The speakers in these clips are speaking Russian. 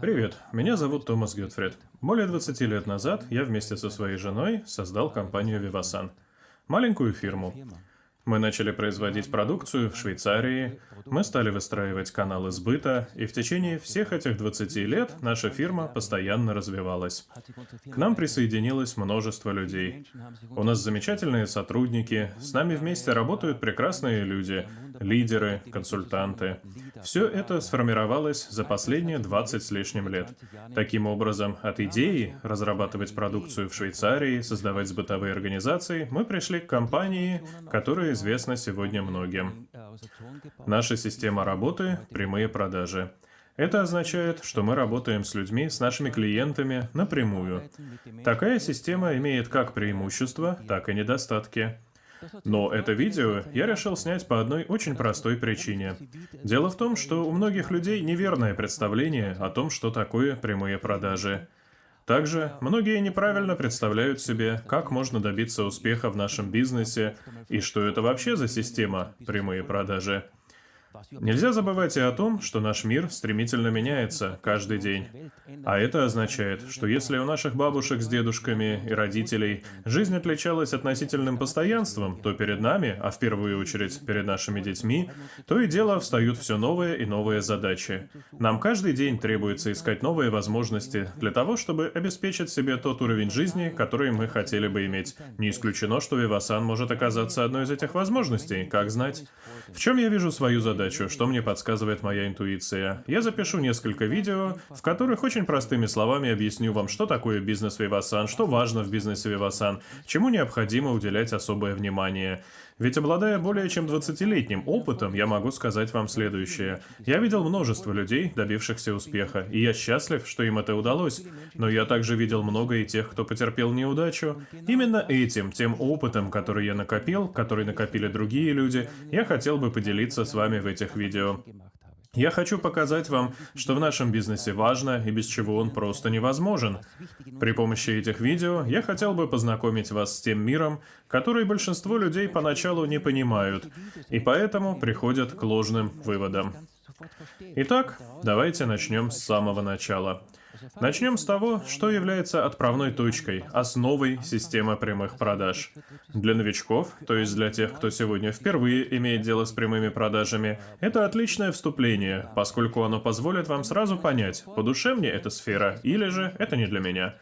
Привет, меня зовут Томас Гютфрид. Более 20 лет назад я вместе со своей женой создал компанию Vivasan. Маленькую фирму. Мы начали производить продукцию в Швейцарии, мы стали выстраивать каналы сбыта, и в течение всех этих 20 лет наша фирма постоянно развивалась. К нам присоединилось множество людей. У нас замечательные сотрудники, с нами вместе работают прекрасные люди, лидеры, консультанты. Все это сформировалось за последние 20 с лишним лет. Таким образом, от идеи разрабатывать продукцию в Швейцарии, создавать сбытовые организации, мы пришли к компании, которая известна сегодня многим. Наша система работы — прямые продажи. Это означает, что мы работаем с людьми, с нашими клиентами напрямую. Такая система имеет как преимущества, так и недостатки. Но это видео я решил снять по одной очень простой причине. Дело в том, что у многих людей неверное представление о том, что такое прямые продажи. Также многие неправильно представляют себе, как можно добиться успеха в нашем бизнесе и что это вообще за система прямые продажи. Нельзя забывать и о том, что наш мир стремительно меняется каждый день. А это означает, что если у наших бабушек с дедушками и родителей жизнь отличалась относительным постоянством, то перед нами, а в первую очередь перед нашими детьми, то и дело встают все новые и новые задачи. Нам каждый день требуется искать новые возможности для того, чтобы обеспечить себе тот уровень жизни, который мы хотели бы иметь. Не исключено, что Вивасан может оказаться одной из этих возможностей, как знать. В чем я вижу свою задачу? что мне подсказывает моя интуиция. Я запишу несколько видео, в которых очень простыми словами объясню вам, что такое бизнес Vivasan, что важно в бизнесе Vivasan, чему необходимо уделять особое внимание. Ведь обладая более чем 20-летним опытом, я могу сказать вам следующее. Я видел множество людей, добившихся успеха, и я счастлив, что им это удалось. Но я также видел много и тех, кто потерпел неудачу. Именно этим, тем опытом, который я накопил, который накопили другие люди, я хотел бы поделиться с вами в этих видео. Я хочу показать вам, что в нашем бизнесе важно и без чего он просто невозможен. При помощи этих видео я хотел бы познакомить вас с тем миром, который большинство людей поначалу не понимают, и поэтому приходят к ложным выводам. Итак, давайте начнем с самого начала. Начнем с того, что является отправной точкой, основой системы прямых продаж. Для новичков, то есть для тех, кто сегодня впервые имеет дело с прямыми продажами, это отличное вступление, поскольку оно позволит вам сразу понять, по душе мне эта сфера или же это не для меня.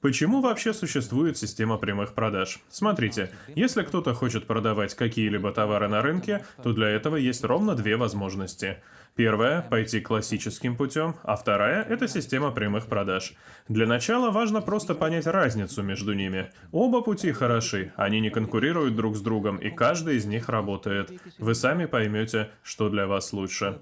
Почему вообще существует система прямых продаж? Смотрите, если кто-то хочет продавать какие-либо товары на рынке, то для этого есть ровно две возможности. Первая – пойти классическим путем, а вторая – это система прямых продаж. Для начала важно просто понять разницу между ними. Оба пути хороши, они не конкурируют друг с другом, и каждый из них работает. Вы сами поймете, что для вас лучше.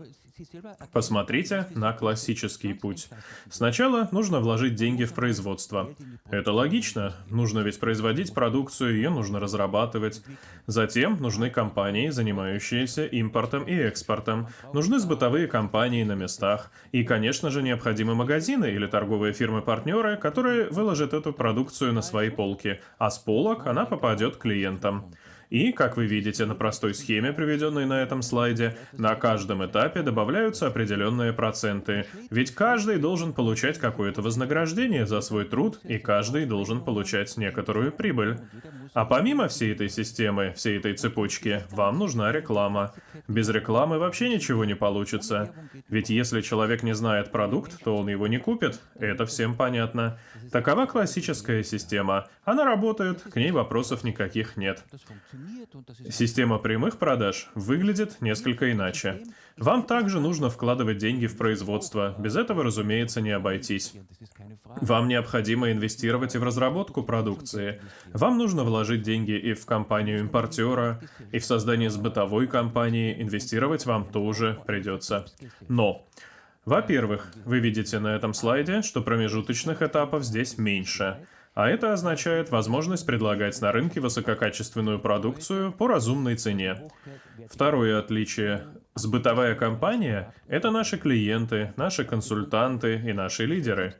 Посмотрите на классический путь. Сначала нужно вложить деньги в производство. Это логично, нужно ведь производить продукцию, ее нужно разрабатывать. Затем нужны компании, занимающиеся импортом и экспортом. Нужны сбытовые компании на местах. И, конечно же, необходимы магазины или торговые фирмы-партнеры, которые выложат эту продукцию на свои полки, а с полок она попадет клиентам. И, как вы видите на простой схеме, приведенной на этом слайде, на каждом этапе добавляются определенные проценты. Ведь каждый должен получать какое-то вознаграждение за свой труд, и каждый должен получать некоторую прибыль. А помимо всей этой системы, всей этой цепочки, вам нужна реклама. Без рекламы вообще ничего не получится. Ведь если человек не знает продукт, то он его не купит. Это всем понятно. Такова классическая система. Она работает, к ней вопросов никаких нет. Система прямых продаж выглядит несколько иначе. Вам также нужно вкладывать деньги в производство. Без этого, разумеется, не обойтись. Вам необходимо инвестировать и в разработку продукции. Вам нужно вложить деньги и в компанию импортера, и в создание сбытовой компании. Инвестировать вам тоже придется. Но во-первых, вы видите на этом слайде, что промежуточных этапов здесь меньше. А это означает возможность предлагать на рынке высококачественную продукцию по разумной цене. Второе отличие. Сбытовая компания — это наши клиенты, наши консультанты и наши лидеры.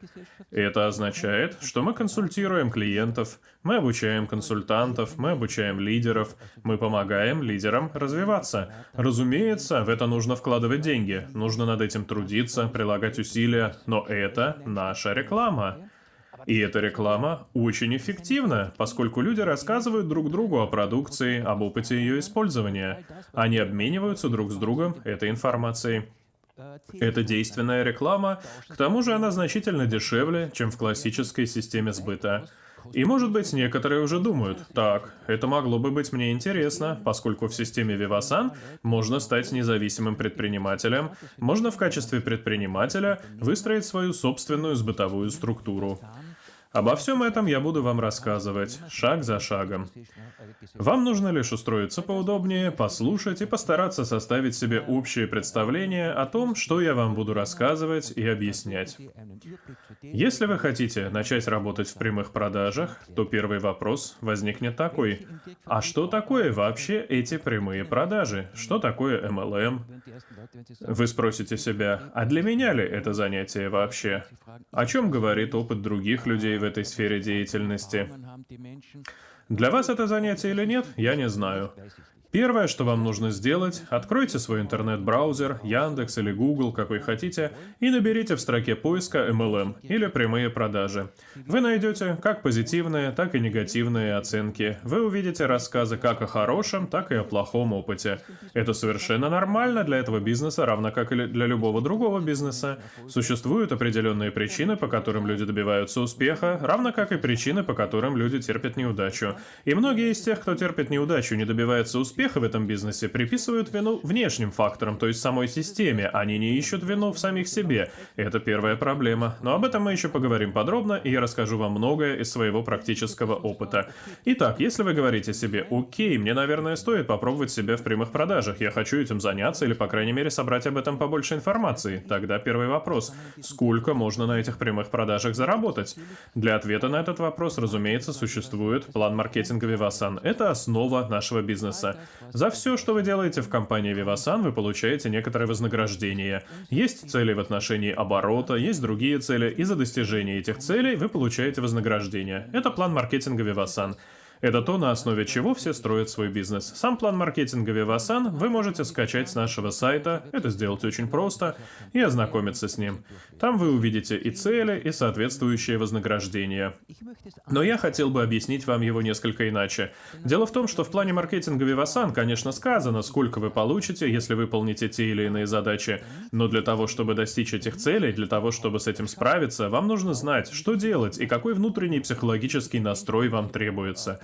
Это означает, что мы консультируем клиентов, мы обучаем консультантов, мы обучаем лидеров, мы помогаем лидерам развиваться. Разумеется, в это нужно вкладывать деньги, нужно над этим трудиться, прилагать усилия, но это наша реклама. И эта реклама очень эффективна, поскольку люди рассказывают друг другу о продукции, об опыте ее использования. Они обмениваются друг с другом этой информацией. Это действенная реклама, к тому же она значительно дешевле, чем в классической системе сбыта. И может быть, некоторые уже думают, так, это могло бы быть мне интересно, поскольку в системе Vivasan можно стать независимым предпринимателем, можно в качестве предпринимателя выстроить свою собственную сбытовую структуру. Обо всем этом я буду вам рассказывать, шаг за шагом. Вам нужно лишь устроиться поудобнее, послушать и постараться составить себе общее представление о том, что я вам буду рассказывать и объяснять. Если вы хотите начать работать в прямых продажах, то первый вопрос возникнет такой. А что такое вообще эти прямые продажи? Что такое MLM? Вы спросите себя, а для меня ли это занятие вообще? О чем говорит опыт других людей в этой сфере деятельности. Для вас это занятие или нет, я не знаю. Первое, что вам нужно сделать, откройте свой интернет-браузер, Яндекс или Google, как вы хотите, и наберите в строке поиска MLM или прямые продажи. Вы найдете как позитивные, так и негативные оценки. Вы увидите рассказы как о хорошем, так и о плохом опыте. Это совершенно нормально для этого бизнеса, равно как и для любого другого бизнеса. Существуют определенные причины, по которым люди добиваются успеха, равно как и причины, по которым люди терпят неудачу. И многие из тех, кто терпит неудачу, не добивается успеха, успеха в этом бизнесе приписывают вину внешним факторам, то есть самой системе, они не ищут вину в самих себе. Это первая проблема. Но об этом мы еще поговорим подробно, и я расскажу вам многое из своего практического опыта. Итак, если вы говорите себе, окей, мне, наверное, стоит попробовать себя в прямых продажах, я хочу этим заняться или, по крайней мере, собрать об этом побольше информации, тогда первый вопрос. Сколько можно на этих прямых продажах заработать? Для ответа на этот вопрос, разумеется, существует план маркетинга Vivasan. Это основа нашего бизнеса. За все, что вы делаете в компании Vivasan, вы получаете некоторое вознаграждение. Есть цели в отношении оборота, есть другие цели, и за достижение этих целей вы получаете вознаграждение. Это план маркетинга Vivasan. Это то, на основе чего все строят свой бизнес. Сам план маркетинга Vivasan вы можете скачать с нашего сайта, это сделать очень просто, и ознакомиться с ним. Там вы увидите и цели, и соответствующее вознаграждение. Но я хотел бы объяснить вам его несколько иначе. Дело в том, что в плане маркетинга Vivasan, конечно, сказано, сколько вы получите, если выполните те или иные задачи, но для того, чтобы достичь этих целей, для того, чтобы с этим справиться, вам нужно знать, что делать и какой внутренний психологический настрой вам требуется.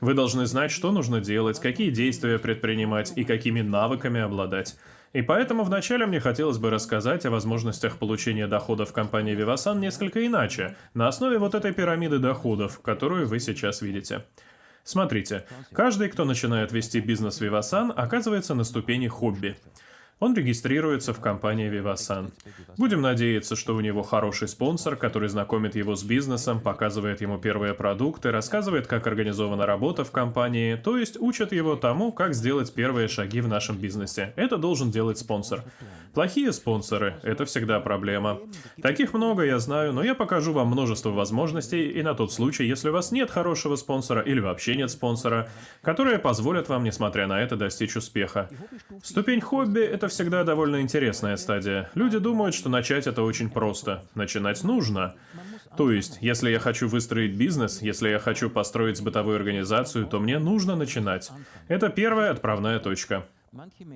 Вы должны знать, что нужно делать, какие действия предпринимать и какими навыками обладать. И поэтому вначале мне хотелось бы рассказать о возможностях получения доходов компании Vivasan несколько иначе, на основе вот этой пирамиды доходов, которую вы сейчас видите. Смотрите, каждый, кто начинает вести бизнес Vivasan, оказывается на ступени хобби. Он регистрируется в компании Vivasan. Будем надеяться, что у него хороший спонсор, который знакомит его с бизнесом, показывает ему первые продукты, рассказывает, как организована работа в компании, то есть учат его тому, как сделать первые шаги в нашем бизнесе. Это должен делать спонсор. Плохие спонсоры – это всегда проблема. Таких много, я знаю, но я покажу вам множество возможностей, и на тот случай, если у вас нет хорошего спонсора или вообще нет спонсора, которые позволят вам, несмотря на это, достичь успеха. Ступень хобби – это это всегда довольно интересная стадия. Люди думают, что начать это очень просто. Начинать нужно. То есть, если я хочу выстроить бизнес, если я хочу построить бытовую организацию, то мне нужно начинать. Это первая отправная точка.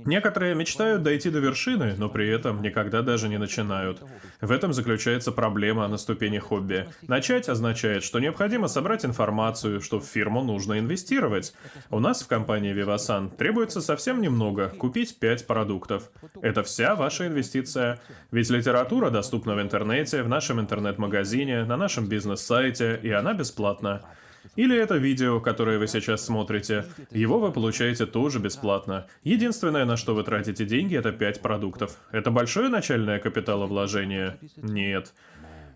Некоторые мечтают дойти до вершины, но при этом никогда даже не начинают. В этом заключается проблема на ступени хобби. Начать означает, что необходимо собрать информацию, что в фирму нужно инвестировать. У нас в компании Vivasan требуется совсем немного – купить 5 продуктов. Это вся ваша инвестиция. Ведь литература доступна в интернете, в нашем интернет-магазине, на нашем бизнес-сайте, и она бесплатна. Или это видео, которое вы сейчас смотрите. Его вы получаете тоже бесплатно. Единственное, на что вы тратите деньги, это 5 продуктов. Это большое начальное капиталовложение? Нет.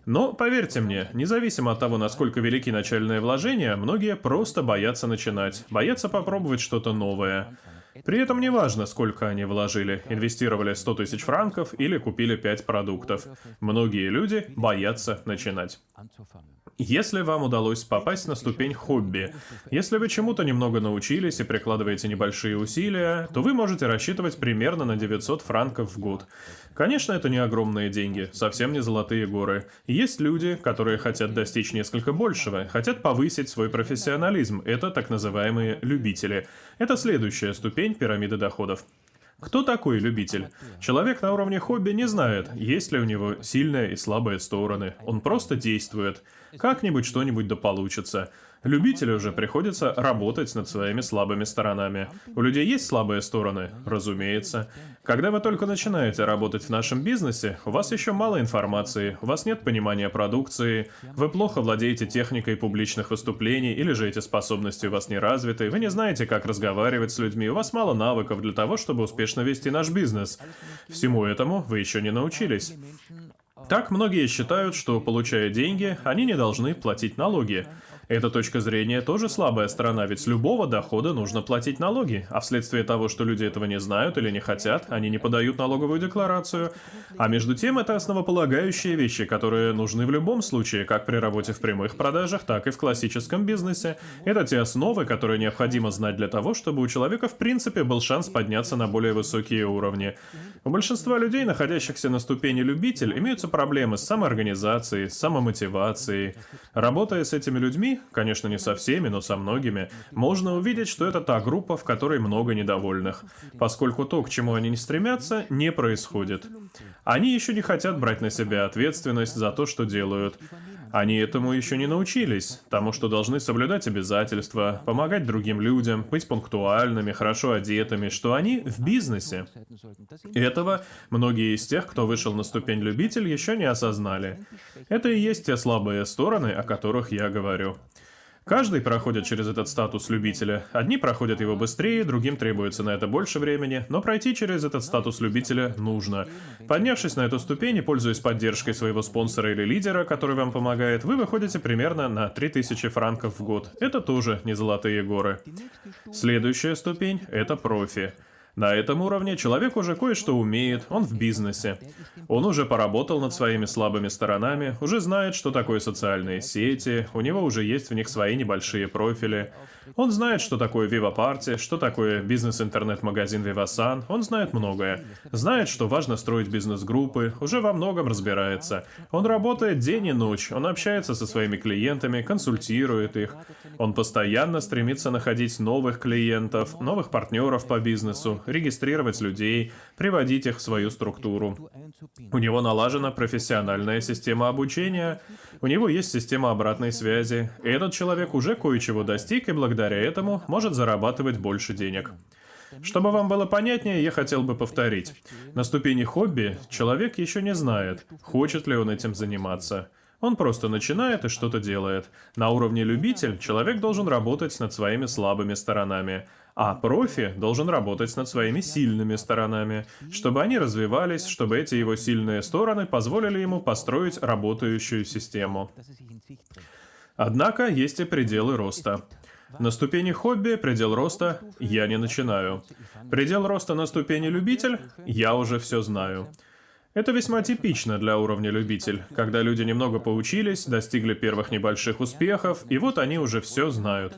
Но, поверьте мне, независимо от того, насколько велики начальные вложения, многие просто боятся начинать, боятся попробовать что-то новое. При этом не важно, сколько они вложили, инвестировали 100 тысяч франков или купили 5 продуктов. Многие люди боятся начинать. Если вам удалось попасть на ступень хобби, если вы чему-то немного научились и прикладываете небольшие усилия, то вы можете рассчитывать примерно на 900 франков в год. Конечно, это не огромные деньги, совсем не золотые горы. Есть люди, которые хотят достичь несколько большего, хотят повысить свой профессионализм. Это так называемые любители. Это следующая ступень пирамиды доходов. Кто такой любитель? Человек на уровне хобби не знает, есть ли у него сильные и слабые стороны. Он просто действует. Как-нибудь что-нибудь да получится. Любителю же приходится работать над своими слабыми сторонами. У людей есть слабые стороны? Разумеется. Когда вы только начинаете работать в нашем бизнесе, у вас еще мало информации, у вас нет понимания продукции, вы плохо владеете техникой публичных выступлений или же эти способности у вас не развиты, вы не знаете, как разговаривать с людьми, у вас мало навыков для того, чтобы успешно вести наш бизнес. Всему этому вы еще не научились. Так многие считают, что получая деньги, они не должны платить налоги. Эта точка зрения тоже слабая сторона, ведь с любого дохода нужно платить налоги, а вследствие того, что люди этого не знают или не хотят, они не подают налоговую декларацию. А между тем, это основополагающие вещи, которые нужны в любом случае, как при работе в прямых продажах, так и в классическом бизнесе. Это те основы, которые необходимо знать для того, чтобы у человека в принципе был шанс подняться на более высокие уровни. У большинства людей, находящихся на ступени любитель, имеются проблемы с самоорганизацией, с самомотивацией. Работая с этими людьми, конечно не со всеми, но со многими, можно увидеть, что это та группа, в которой много недовольных, поскольку то, к чему они не стремятся, не происходит. Они еще не хотят брать на себя ответственность за то, что делают. Они этому еще не научились, тому, что должны соблюдать обязательства, помогать другим людям, быть пунктуальными, хорошо одетыми, что они в бизнесе. Этого многие из тех, кто вышел на ступень любитель, еще не осознали. Это и есть те слабые стороны, о которых я говорю. Каждый проходит через этот статус любителя. Одни проходят его быстрее, другим требуется на это больше времени, но пройти через этот статус любителя нужно. Поднявшись на эту ступень и пользуясь поддержкой своего спонсора или лидера, который вам помогает, вы выходите примерно на 3000 франков в год. Это тоже не золотые горы. Следующая ступень — это профи. На этом уровне человек уже кое-что умеет, он в бизнесе. Он уже поработал над своими слабыми сторонами, уже знает, что такое социальные сети, у него уже есть в них свои небольшие профили. Он знает, что такое Viva Party, что такое бизнес-интернет-магазин Vivasan, он знает многое. Знает, что важно строить бизнес-группы, уже во многом разбирается. Он работает день и ночь, он общается со своими клиентами, консультирует их. Он постоянно стремится находить новых клиентов, новых партнеров по бизнесу, регистрировать людей, приводить их в свою структуру. У него налажена профессиональная система обучения, у него есть система обратной связи, и этот человек уже кое-чего достиг и благодаря этому может зарабатывать больше денег. Чтобы вам было понятнее, я хотел бы повторить. На ступени хобби человек еще не знает, хочет ли он этим заниматься. Он просто начинает и что-то делает. На уровне любитель человек должен работать над своими слабыми сторонами, а профи должен работать над своими сильными сторонами, чтобы они развивались, чтобы эти его сильные стороны позволили ему построить работающую систему. Однако есть и пределы роста. На ступени хобби предел роста я не начинаю. Предел роста на ступени любитель я уже все знаю. Это весьма типично для уровня любитель, когда люди немного поучились, достигли первых небольших успехов, и вот они уже все знают.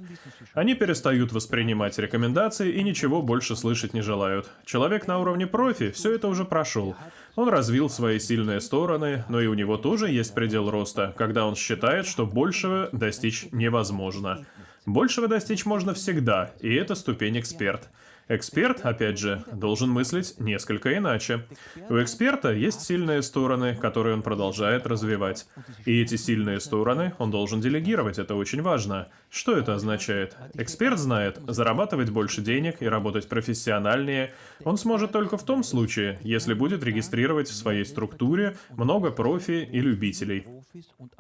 Они перестают воспринимать рекомендации и ничего больше слышать не желают. Человек на уровне профи все это уже прошел. Он развил свои сильные стороны, но и у него тоже есть предел роста, когда он считает, что большего достичь невозможно. Большего достичь можно всегда, и это ступень эксперт. Эксперт, опять же, должен мыслить несколько иначе. У эксперта есть сильные стороны, которые он продолжает развивать. И эти сильные стороны он должен делегировать, это очень важно. Что это означает? Эксперт знает, зарабатывать больше денег и работать профессиональнее он сможет только в том случае, если будет регистрировать в своей структуре много профи и любителей.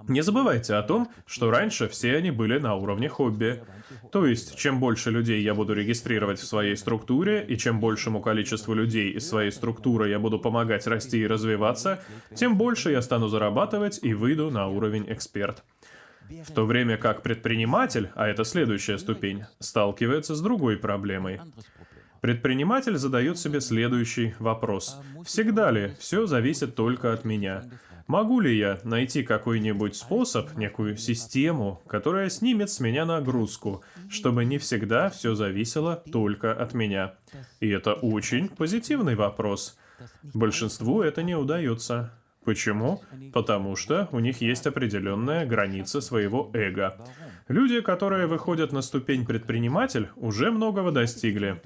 Не забывайте о том, что раньше все они были на уровне хобби. То есть, чем больше людей я буду регистрировать в своей структуре, и чем большему количеству людей из своей структуры я буду помогать расти и развиваться, тем больше я стану зарабатывать и выйду на уровень эксперт. В то время как предприниматель, а это следующая ступень, сталкивается с другой проблемой. Предприниматель задает себе следующий вопрос. Всегда ли все зависит только от меня? Могу ли я найти какой-нибудь способ, некую систему, которая снимет с меня нагрузку, чтобы не всегда все зависело только от меня? И это очень позитивный вопрос. Большинству это не удается. Почему? Потому что у них есть определенная граница своего эго. Люди, которые выходят на ступень предприниматель, уже многого достигли.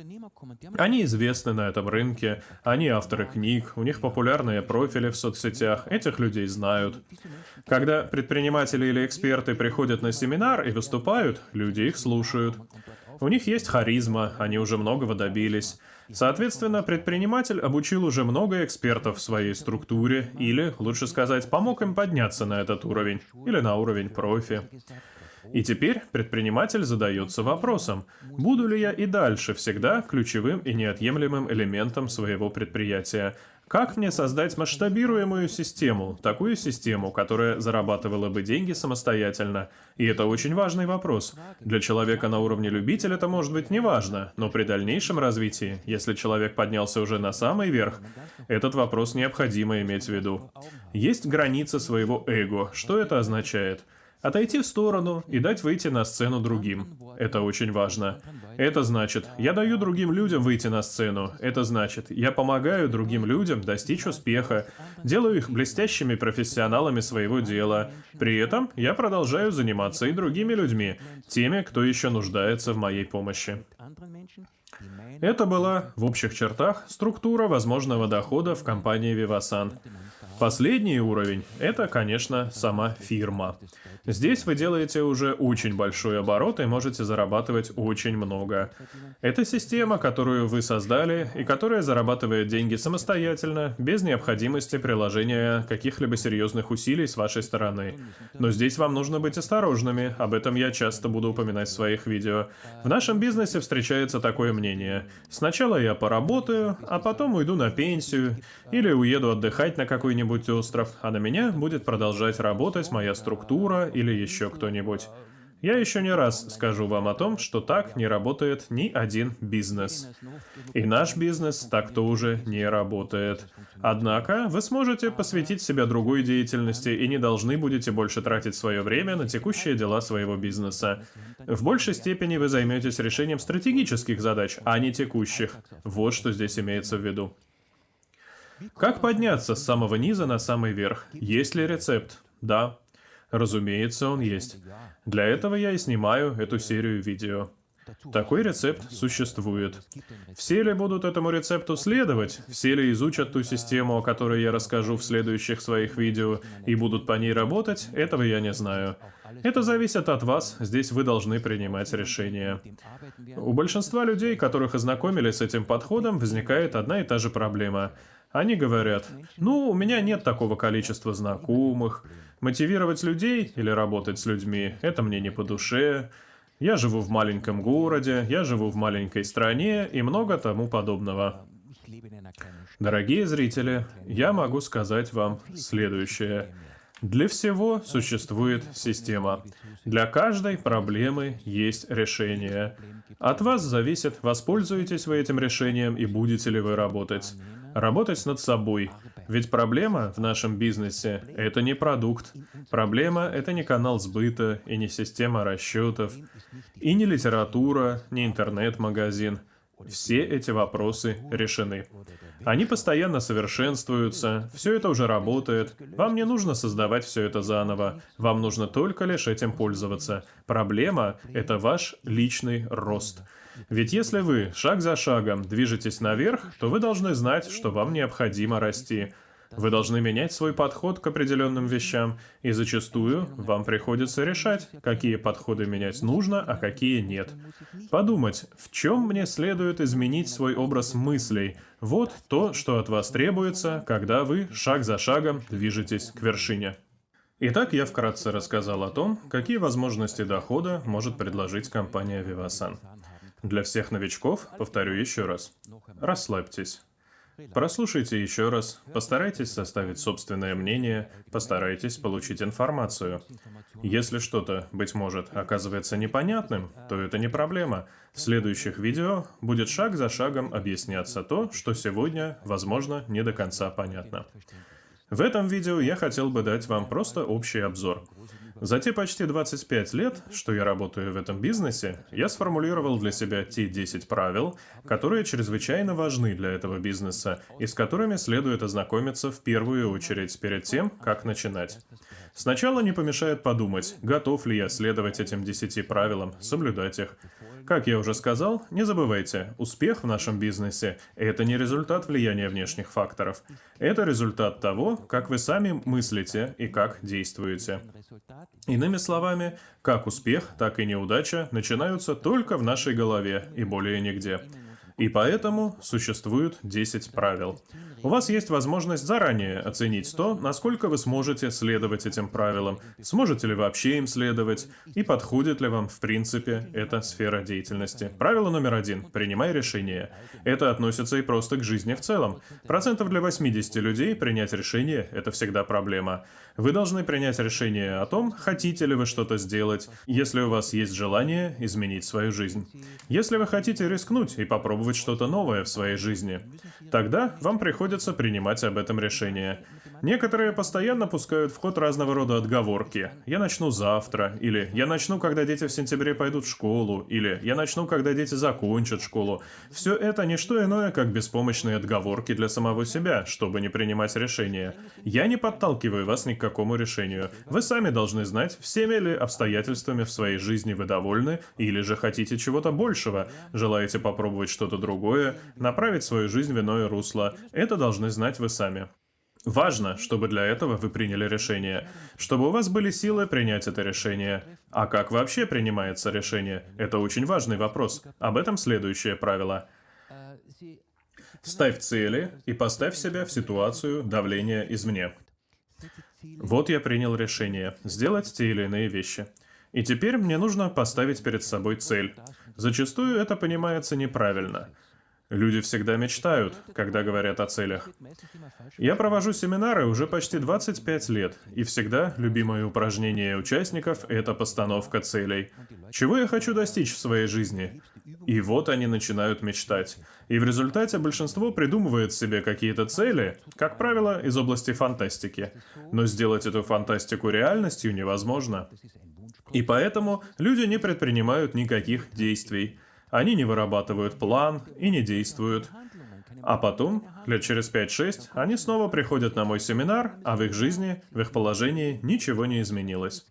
Они известны на этом рынке, они авторы книг, у них популярные профили в соцсетях, этих людей знают. Когда предприниматели или эксперты приходят на семинар и выступают, люди их слушают. У них есть харизма, они уже многого добились. Соответственно, предприниматель обучил уже много экспертов в своей структуре, или, лучше сказать, помог им подняться на этот уровень, или на уровень профи. И теперь предприниматель задается вопросом, буду ли я и дальше всегда ключевым и неотъемлемым элементом своего предприятия, как мне создать масштабируемую систему, такую систему, которая зарабатывала бы деньги самостоятельно? И это очень важный вопрос. Для человека на уровне любителя это может быть не важно, но при дальнейшем развитии, если человек поднялся уже на самый верх, этот вопрос необходимо иметь в виду. Есть граница своего эго. Что это означает? Отойти в сторону и дать выйти на сцену другим. Это очень важно. Это значит, я даю другим людям выйти на сцену. Это значит, я помогаю другим людям достичь успеха, делаю их блестящими профессионалами своего дела. При этом я продолжаю заниматься и другими людьми, теми, кто еще нуждается в моей помощи. Это была, в общих чертах, структура возможного дохода в компании Vivasan. Последний уровень – это, конечно, сама фирма. Здесь вы делаете уже очень большой оборот и можете зарабатывать очень много. Это система, которую вы создали и которая зарабатывает деньги самостоятельно, без необходимости приложения каких-либо серьезных усилий с вашей стороны. Но здесь вам нужно быть осторожными, об этом я часто буду упоминать в своих видео. В нашем бизнесе встречается такое мнение. Сначала я поработаю, а потом уйду на пенсию, или уеду отдыхать на какой-нибудь остров, а на меня будет продолжать работать моя структура или еще кто-нибудь. Я еще не раз скажу вам о том, что так не работает ни один бизнес. И наш бизнес так тоже не работает. Однако, вы сможете посвятить себя другой деятельности и не должны будете больше тратить свое время на текущие дела своего бизнеса. В большей степени вы займетесь решением стратегических задач, а не текущих. Вот что здесь имеется в виду. Как подняться с самого низа на самый верх? Есть ли рецепт? Да. Разумеется, он есть. Для этого я и снимаю эту серию видео. Такой рецепт существует. Все ли будут этому рецепту следовать? Все ли изучат ту систему, о которой я расскажу в следующих своих видео, и будут по ней работать? Этого я не знаю. Это зависит от вас, здесь вы должны принимать решения. У большинства людей, которых ознакомили с этим подходом, возникает одна и та же проблема. Они говорят, ну, у меня нет такого количества знакомых, Мотивировать людей или работать с людьми – это мне не по душе. Я живу в маленьком городе, я живу в маленькой стране и много тому подобного. Дорогие зрители, я могу сказать вам следующее. Для всего существует система. Для каждой проблемы есть решение. От вас зависит, воспользуетесь вы этим решением и будете ли вы работать. Работать над собой. Ведь проблема в нашем бизнесе – это не продукт. Проблема – это не канал сбыта и не система расчетов, и не литература, не интернет-магазин. Все эти вопросы решены. Они постоянно совершенствуются, все это уже работает. Вам не нужно создавать все это заново. Вам нужно только лишь этим пользоваться. Проблема – это ваш личный рост. Ведь если вы шаг за шагом движетесь наверх, то вы должны знать, что вам необходимо расти. Вы должны менять свой подход к определенным вещам, и зачастую вам приходится решать, какие подходы менять нужно, а какие нет. Подумать, в чем мне следует изменить свой образ мыслей. Вот то, что от вас требуется, когда вы шаг за шагом движетесь к вершине. Итак, я вкратце рассказал о том, какие возможности дохода может предложить компания Vivasan. Для всех новичков повторю еще раз. Расслабьтесь. Прослушайте еще раз, постарайтесь составить собственное мнение, постарайтесь получить информацию. Если что-то, быть может, оказывается непонятным, то это не проблема. В следующих видео будет шаг за шагом объясняться то, что сегодня, возможно, не до конца понятно. В этом видео я хотел бы дать вам просто общий обзор. За те почти 25 лет, что я работаю в этом бизнесе, я сформулировал для себя те 10 правил, которые чрезвычайно важны для этого бизнеса и с которыми следует ознакомиться в первую очередь перед тем, как начинать. Сначала не помешает подумать, готов ли я следовать этим 10 правилам, соблюдать их. Как я уже сказал, не забывайте, успех в нашем бизнесе – это не результат влияния внешних факторов. Это результат того, как вы сами мыслите и как действуете. Иными словами, как успех, так и неудача начинаются только в нашей голове и более нигде. И поэтому существует 10 правил. У вас есть возможность заранее оценить то, насколько вы сможете следовать этим правилам, сможете ли вообще им следовать, и подходит ли вам, в принципе, эта сфера деятельности. Правило номер один. Принимай решение. Это относится и просто к жизни в целом. Процентов для 80 людей принять решение – это всегда проблема. Вы должны принять решение о том, хотите ли вы что-то сделать, если у вас есть желание изменить свою жизнь. Если вы хотите рискнуть и попробовать что-то новое в своей жизни, тогда вам приходится принимать об этом решение. Некоторые постоянно пускают в ход разного рода отговорки. «Я начну завтра», или «Я начну, когда дети в сентябре пойдут в школу», или «Я начну, когда дети закончат школу». Все это не что иное, как беспомощные отговорки для самого себя, чтобы не принимать решения. Я не подталкиваю вас ни к какому решению. Вы сами должны знать, всеми ли обстоятельствами в своей жизни вы довольны, или же хотите чего-то большего, желаете попробовать что-то другое, направить свою жизнь в иное русло. Это должны знать вы сами. Важно, чтобы для этого вы приняли решение, чтобы у вас были силы принять это решение. А как вообще принимается решение? Это очень важный вопрос. Об этом следующее правило. Ставь цели и поставь себя в ситуацию давления извне. Вот я принял решение сделать те или иные вещи. И теперь мне нужно поставить перед собой цель. Зачастую это понимается неправильно. Люди всегда мечтают, когда говорят о целях. Я провожу семинары уже почти 25 лет, и всегда любимое упражнение участников – это постановка целей. Чего я хочу достичь в своей жизни? И вот они начинают мечтать. И в результате большинство придумывает себе какие-то цели, как правило, из области фантастики. Но сделать эту фантастику реальностью невозможно. И поэтому люди не предпринимают никаких действий. Они не вырабатывают план и не действуют. А потом, лет через 5-6, они снова приходят на мой семинар, а в их жизни, в их положении ничего не изменилось.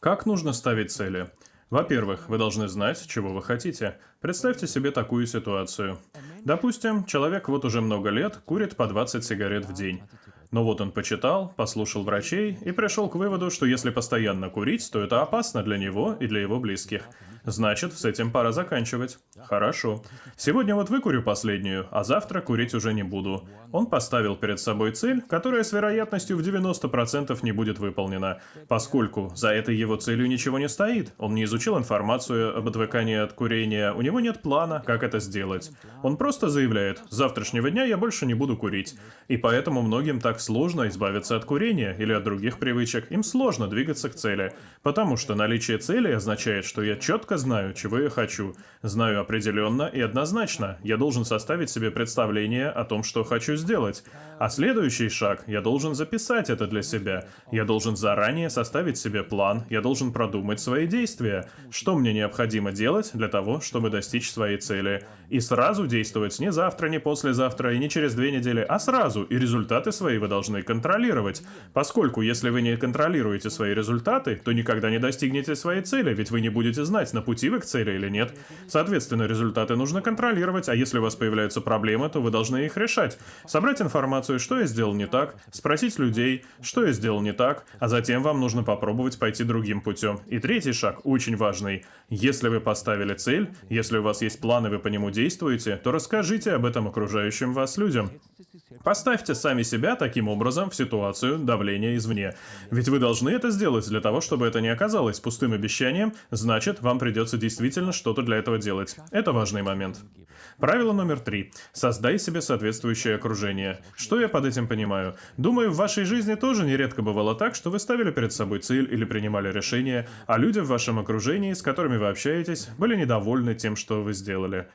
Как нужно ставить цели? Во-первых, вы должны знать, чего вы хотите. Представьте себе такую ситуацию. Допустим, человек вот уже много лет курит по 20 сигарет в день. Но вот он почитал, послушал врачей и пришел к выводу, что если постоянно курить, то это опасно для него и для его близких. Значит, с этим пора заканчивать. Хорошо. Сегодня вот выкурю последнюю, а завтра курить уже не буду. Он поставил перед собой цель, которая с вероятностью в 90% не будет выполнена, поскольку за этой его целью ничего не стоит. Он не изучил информацию об отвыкании от курения, у него нет плана, как это сделать. Он просто заявляет, с завтрашнего дня я больше не буду курить. И поэтому многим так сложно избавиться от курения или от других привычек. Им сложно двигаться к цели, потому что наличие цели означает, что я четко знаю, чего я хочу. Знаю определенно и однозначно. Я должен составить себе представление о том, что хочу сделать. А следующий шаг, я должен записать это для себя. Я должен заранее составить себе план, я должен продумать свои действия. Что мне необходимо делать для того, чтобы достичь своей цели. И сразу действовать не завтра, не послезавтра и не через две недели, а сразу. И результаты свои вы должны контролировать. Поскольку, если вы не контролируете свои результаты, то никогда не достигнете своей цели, ведь вы не будете знать, на пути вы к цели или нет. Соответственно, результаты нужно контролировать, а если у вас появляются проблемы, то вы должны их решать. Собрать информацию, что я сделал не так, спросить людей, что я сделал не так, а затем вам нужно попробовать пойти другим путем. И третий шаг, очень важный. Если вы поставили цель, если у вас есть план и вы по нему действуете, то расскажите об этом окружающим вас людям. Поставьте сами себя таким образом в ситуацию давления извне. Ведь вы должны это сделать для того, чтобы это не оказалось пустым обещанием, значит, вам придется действительно что-то для этого делать. Это важный момент. Правило номер три. Создай себе соответствующее окружение. Что я под этим понимаю? Думаю, в вашей жизни тоже нередко бывало так, что вы ставили перед собой цель или принимали решение, а люди в вашем окружении, с которыми вы общаетесь, были недовольны тем, что вы сделали.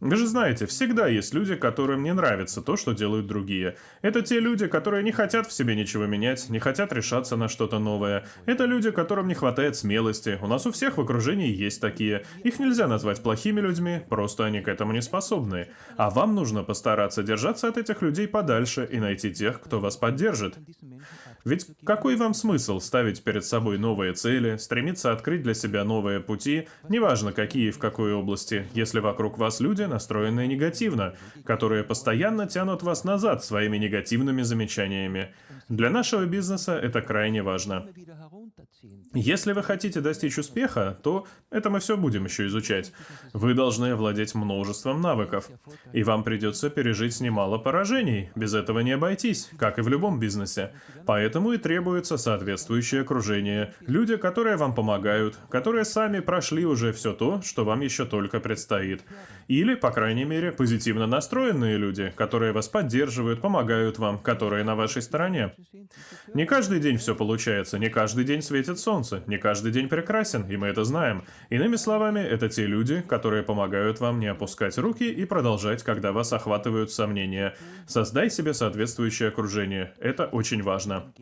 Вы же знаете, всегда есть люди, которым не нравится то, что делают другие. Это те люди, которые не хотят в себе ничего менять, не хотят решаться на что-то новое. Это люди, которым не хватает смелости. У нас у всех в окружении есть такие. Их нельзя назвать плохими людьми, просто они к этому не способны. А вам нужно постараться держаться от этих людей подальше и найти тех, кто вас поддержит. Ведь какой вам смысл ставить перед собой новые цели, стремиться открыть для себя новые пути, неважно какие и в какой области, если вокруг вас люди, настроенные негативно, которые постоянно тянут вас назад своими негативными замечаниями. Для нашего бизнеса это крайне важно. Если вы хотите достичь успеха, то это мы все будем еще изучать. Вы должны овладеть множеством навыков. И вам придется пережить немало поражений. Без этого не обойтись, как и в любом бизнесе. Поэтому и требуется соответствующее окружение. Люди, которые вам помогают, которые сами прошли уже все то, что вам еще только предстоит. Или, по крайней мере, позитивно настроенные люди, которые вас поддерживают, помогают вам, которые на вашей стороне. Не каждый день все получается, не каждый день светит солнце, не каждый день прекрасен, и мы это знаем. Иными словами, это те люди, которые помогают вам не опускать руки и продолжать, когда вас охватывают сомнения. Создай себе соответствующее окружение. Это очень важно.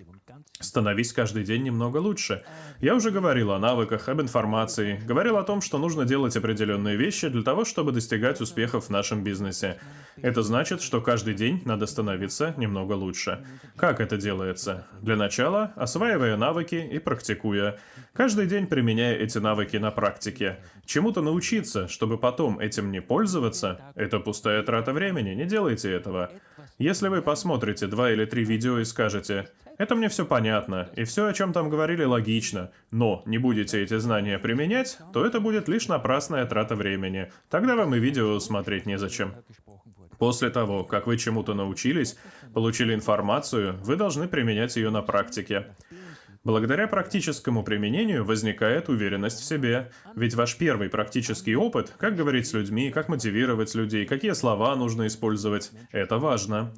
Становись каждый день немного лучше. Я уже говорил о навыках, об информации, говорил о том, что нужно делать определенные вещи для того, чтобы достигать успехов в нашем бизнесе. Это значит, что каждый день надо становиться немного лучше. Как это делается? Для начала, осваивая навыки и практикуя. Каждый день применяя эти навыки на практике. Чему-то научиться, чтобы потом этим не пользоваться, это пустая трата времени, не делайте этого. Если вы посмотрите два или три видео и скажете это мне все понятно, и все, о чем там говорили, логично, но не будете эти знания применять, то это будет лишь напрасная трата времени. Тогда вам и видео смотреть незачем. После того, как вы чему-то научились, получили информацию, вы должны применять ее на практике. Благодаря практическому применению возникает уверенность в себе. Ведь ваш первый практический опыт, как говорить с людьми, как мотивировать людей, какие слова нужно использовать, это важно.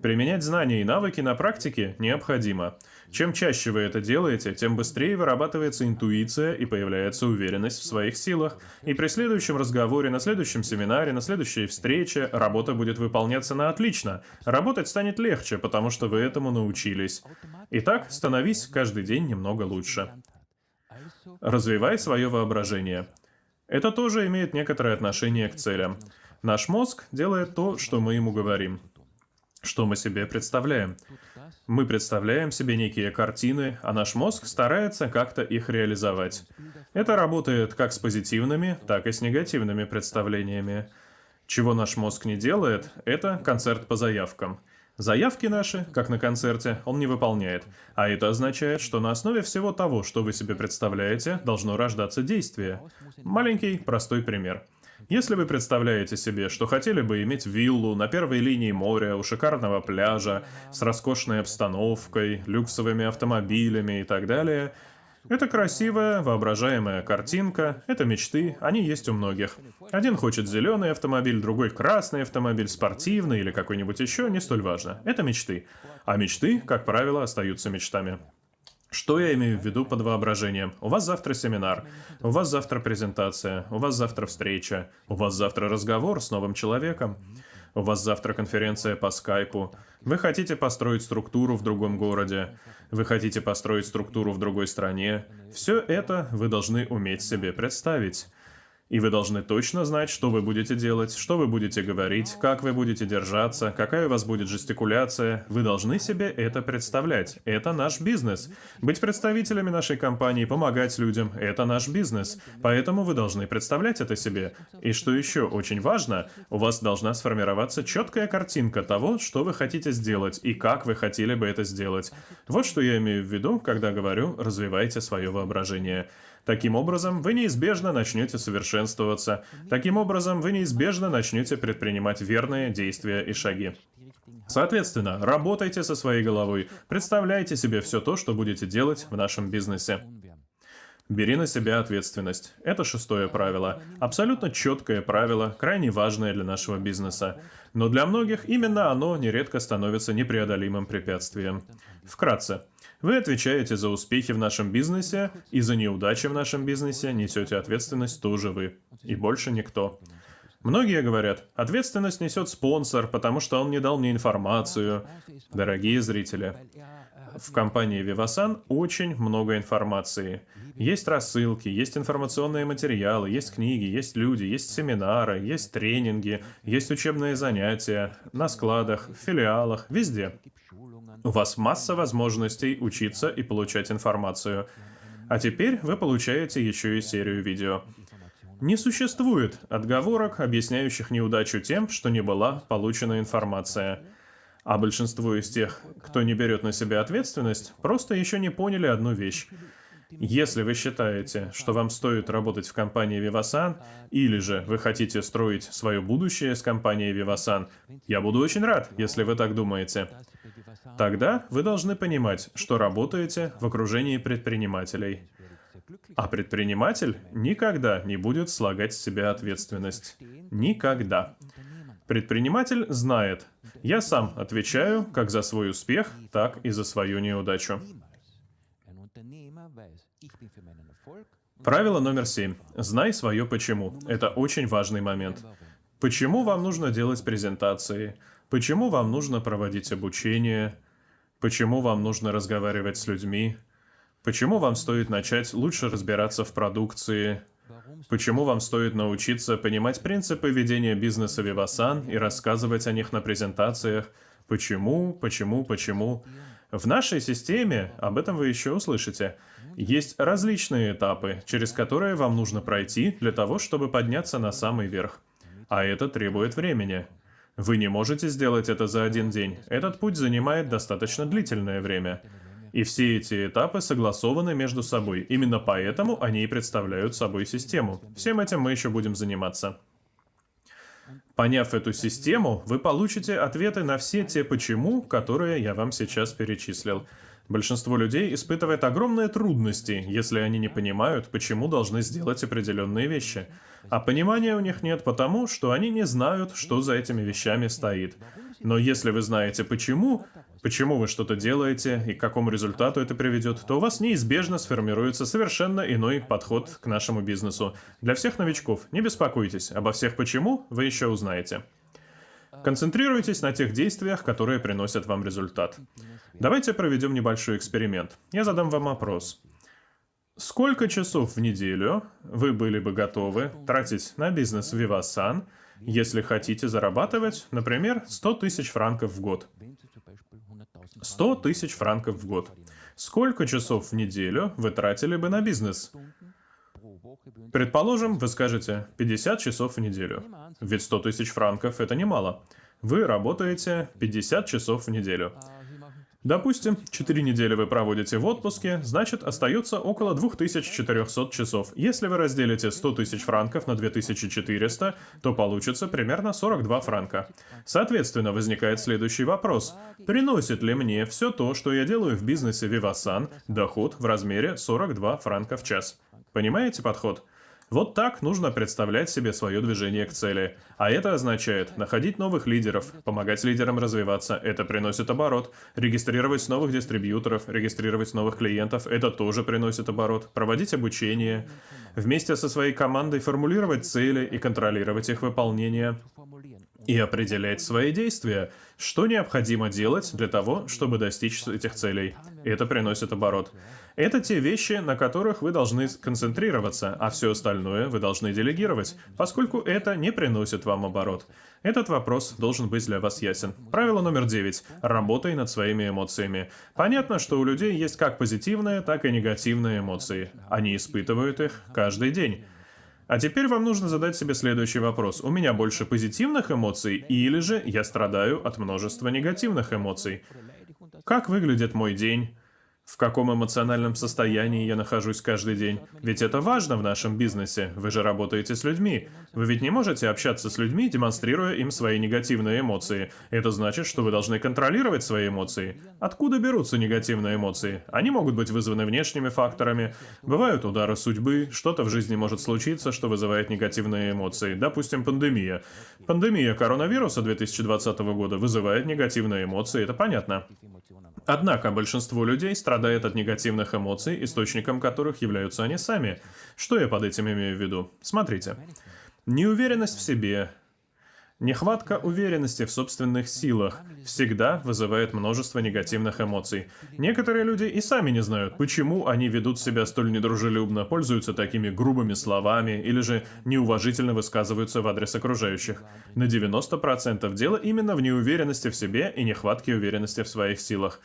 Применять знания и навыки на практике необходимо. Чем чаще вы это делаете, тем быстрее вырабатывается интуиция и появляется уверенность в своих силах. И при следующем разговоре, на следующем семинаре, на следующей встрече работа будет выполняться на отлично. Работать станет легче, потому что вы этому научились. Итак, становись каждый день немного лучше. Развивай свое воображение. Это тоже имеет некоторое отношение к целям. Наш мозг делает то, что мы ему говорим. Что мы себе представляем? Мы представляем себе некие картины, а наш мозг старается как-то их реализовать. Это работает как с позитивными, так и с негативными представлениями. Чего наш мозг не делает, это концерт по заявкам. Заявки наши, как на концерте, он не выполняет. А это означает, что на основе всего того, что вы себе представляете, должно рождаться действие. Маленький, простой пример – если вы представляете себе, что хотели бы иметь виллу на первой линии моря, у шикарного пляжа, с роскошной обстановкой, люксовыми автомобилями и так далее, это красивая, воображаемая картинка, это мечты, они есть у многих. Один хочет зеленый автомобиль, другой красный автомобиль, спортивный или какой-нибудь еще, не столь важно. Это мечты. А мечты, как правило, остаются мечтами. Что я имею в виду под воображением? У вас завтра семинар, у вас завтра презентация, у вас завтра встреча, у вас завтра разговор с новым человеком, у вас завтра конференция по скайпу. Вы хотите построить структуру в другом городе, вы хотите построить структуру в другой стране. Все это вы должны уметь себе представить. И вы должны точно знать, что вы будете делать, что вы будете говорить, как вы будете держаться, какая у вас будет жестикуляция. Вы должны себе это представлять. Это наш бизнес. Быть представителями нашей компании, помогать людям – это наш бизнес. Поэтому вы должны представлять это себе. И что еще очень важно, у вас должна сформироваться четкая картинка того, что вы хотите сделать и как вы хотели бы это сделать. Вот что я имею в виду, когда говорю «развивайте свое воображение». Таким образом, вы неизбежно начнете совершенствоваться. Таким образом, вы неизбежно начнете предпринимать верные действия и шаги. Соответственно, работайте со своей головой, представляйте себе все то, что будете делать в нашем бизнесе. Бери на себя ответственность. Это шестое правило. Абсолютно четкое правило, крайне важное для нашего бизнеса. Но для многих именно оно нередко становится непреодолимым препятствием. Вкратце. Вы отвечаете за успехи в нашем бизнесе, и за неудачи в нашем бизнесе несете ответственность тоже вы. И больше никто. Многие говорят, ответственность несет спонсор, потому что он не дал мне информацию. Дорогие зрители, в компании Vivasan очень много информации. Есть рассылки, есть информационные материалы, есть книги, есть люди, есть семинары, есть тренинги, есть учебные занятия, на складах, в филиалах, везде. У вас масса возможностей учиться и получать информацию. А теперь вы получаете еще и серию видео. Не существует отговорок, объясняющих неудачу тем, что не была получена информация. А большинство из тех, кто не берет на себя ответственность, просто еще не поняли одну вещь. Если вы считаете, что вам стоит работать в компании Vivasan, или же вы хотите строить свое будущее с компанией Vivasan, я буду очень рад, если вы так думаете. Тогда вы должны понимать, что работаете в окружении предпринимателей. А предприниматель никогда не будет слагать с себя ответственность. Никогда. Предприниматель знает, я сам отвечаю как за свой успех, так и за свою неудачу. Правило номер семь. Знай свое почему. Это очень важный момент. Почему вам нужно делать презентации? Почему вам нужно проводить обучение? Почему вам нужно разговаривать с людьми? Почему вам стоит начать лучше разбираться в продукции? Почему вам стоит научиться понимать принципы ведения бизнеса Vivasan и рассказывать о них на презентациях? Почему, почему, почему? В нашей системе, об этом вы еще услышите, есть различные этапы, через которые вам нужно пройти для того, чтобы подняться на самый верх. А это требует времени. Вы не можете сделать это за один день. Этот путь занимает достаточно длительное время. И все эти этапы согласованы между собой. Именно поэтому они и представляют собой систему. Всем этим мы еще будем заниматься. Поняв эту систему, вы получите ответы на все те «почему», которые я вам сейчас перечислил. Большинство людей испытывает огромные трудности, если они не понимают, почему должны сделать определенные вещи. А понимания у них нет потому, что они не знают, что за этими вещами стоит. Но если вы знаете почему, почему вы что-то делаете и к какому результату это приведет, то у вас неизбежно сформируется совершенно иной подход к нашему бизнесу. Для всех новичков, не беспокойтесь, обо всех почему вы еще узнаете. Концентрируйтесь на тех действиях, которые приносят вам результат. Давайте проведем небольшой эксперимент. Я задам вам вопрос. Сколько часов в неделю вы были бы готовы тратить на бизнес Vivasan, если хотите зарабатывать, например, 100 тысяч франков в год? 100 тысяч франков в год. Сколько часов в неделю вы тратили бы на бизнес? Предположим, вы скажете 50 часов в неделю. Ведь 100 тысяч франков – это немало. Вы работаете 50 часов в неделю. Допустим, 4 недели вы проводите в отпуске, значит остается около 2400 часов. Если вы разделите 100 тысяч франков на 2400, то получится примерно 42 франка. Соответственно, возникает следующий вопрос. Приносит ли мне все то, что я делаю в бизнесе Vivasan, доход в размере 42 франка в час? Понимаете подход? Вот так нужно представлять себе свое движение к цели. А это означает находить новых лидеров, помогать лидерам развиваться, это приносит оборот, регистрировать новых дистрибьюторов, регистрировать новых клиентов, это тоже приносит оборот, проводить обучение, вместе со своей командой формулировать цели и контролировать их выполнение, и определять свои действия, что необходимо делать для того, чтобы достичь этих целей. Это приносит оборот. Это те вещи, на которых вы должны концентрироваться, а все остальное вы должны делегировать, поскольку это не приносит вам оборот. Этот вопрос должен быть для вас ясен. Правило номер девять. Работай над своими эмоциями. Понятно, что у людей есть как позитивные, так и негативные эмоции. Они испытывают их каждый день. А теперь вам нужно задать себе следующий вопрос. У меня больше позитивных эмоций или же я страдаю от множества негативных эмоций? Как выглядит мой день? в каком эмоциональном состоянии я нахожусь каждый день. Ведь это важно в нашем бизнесе. Вы же работаете с людьми. Вы ведь не можете общаться с людьми, демонстрируя им свои негативные эмоции. Это значит, что вы должны контролировать свои эмоции. Откуда берутся негативные эмоции? Они могут быть вызваны внешними факторами. Бывают удары судьбы, что-то в жизни может случиться, что вызывает негативные эмоции. Допустим, пандемия. Пандемия коронавируса 2020 года вызывает негативные эмоции, это понятно. Однако большинство людей страдает от негативных эмоций, источником которых являются они сами. Что я под этим имею в виду? Смотрите. Неуверенность в себе, Нехватка уверенности в собственных силах всегда вызывает множество негативных эмоций. Некоторые люди и сами не знают, почему они ведут себя столь недружелюбно, пользуются такими грубыми словами или же неуважительно высказываются в адрес окружающих. На 90% дело именно в неуверенности в себе и нехватке уверенности в своих силах.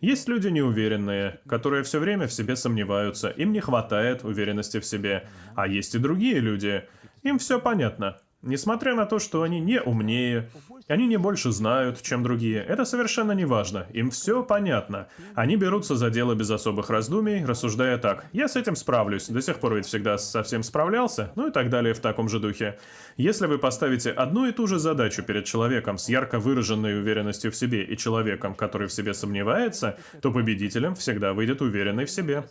Есть люди неуверенные, которые все время в себе сомневаются, им не хватает уверенности в себе. А есть и другие люди. Им все понятно. Несмотря на то, что они не умнее, они не больше знают, чем другие, это совершенно не важно, им все понятно. Они берутся за дело без особых раздумий, рассуждая так, я с этим справлюсь, до сих пор ведь всегда совсем справлялся, ну и так далее в таком же духе. Если вы поставите одну и ту же задачу перед человеком с ярко выраженной уверенностью в себе и человеком, который в себе сомневается, то победителем всегда выйдет уверенный в себе.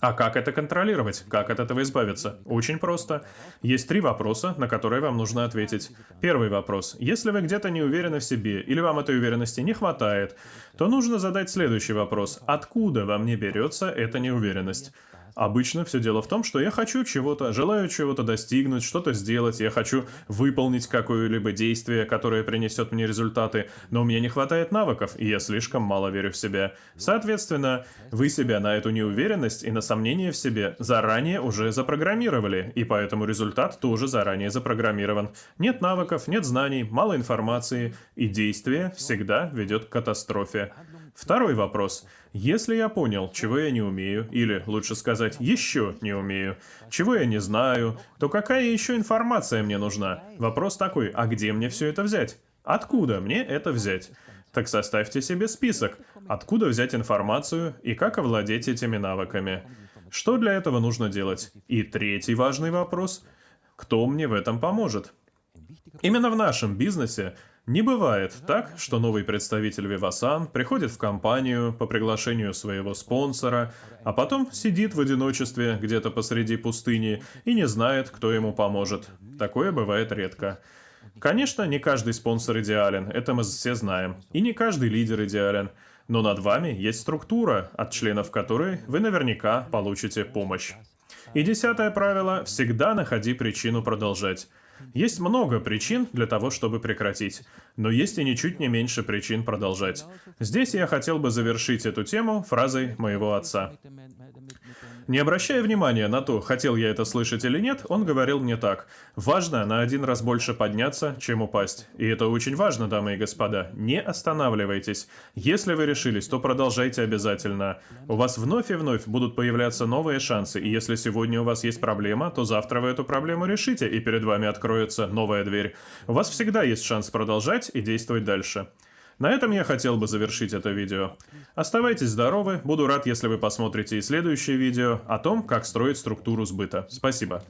А как это контролировать? Как от этого избавиться? Очень просто. Есть три вопроса, на которые вам нужно ответить. Первый вопрос. Если вы где-то не уверены в себе, или вам этой уверенности не хватает, то нужно задать следующий вопрос. Откуда во мне берется эта неуверенность? Обычно все дело в том, что я хочу чего-то, желаю чего-то достигнуть, что-то сделать, я хочу выполнить какое-либо действие, которое принесет мне результаты, но у меня не хватает навыков, и я слишком мало верю в себя. Соответственно, вы себя на эту неуверенность и на сомнение в себе заранее уже запрограммировали, и поэтому результат тоже заранее запрограммирован. Нет навыков, нет знаний, мало информации, и действие всегда ведет к катастрофе. Второй вопрос. Если я понял, чего я не умею, или, лучше сказать, еще не умею, чего я не знаю, то какая еще информация мне нужна? Вопрос такой, а где мне все это взять? Откуда мне это взять? Так составьте себе список, откуда взять информацию и как овладеть этими навыками. Что для этого нужно делать? И третий важный вопрос – кто мне в этом поможет? Именно в нашем бизнесе не бывает так, что новый представитель Vivasan приходит в компанию по приглашению своего спонсора, а потом сидит в одиночестве где-то посреди пустыни и не знает, кто ему поможет. Такое бывает редко. Конечно, не каждый спонсор идеален, это мы все знаем. И не каждый лидер идеален. Но над вами есть структура, от членов которой вы наверняка получите помощь. И десятое правило – всегда находи причину продолжать. Есть много причин для того, чтобы прекратить, но есть и ничуть не меньше причин продолжать. Здесь я хотел бы завершить эту тему фразой моего отца. Не обращая внимания на то, хотел я это слышать или нет, он говорил мне так. Важно на один раз больше подняться, чем упасть. И это очень важно, дамы и господа. Не останавливайтесь. Если вы решились, то продолжайте обязательно. У вас вновь и вновь будут появляться новые шансы, и если сегодня у вас есть проблема, то завтра вы эту проблему решите, и перед вами откроется новая дверь. У вас всегда есть шанс продолжать и действовать дальше. На этом я хотел бы завершить это видео. Оставайтесь здоровы, буду рад, если вы посмотрите и следующее видео о том, как строить структуру сбыта. Спасибо.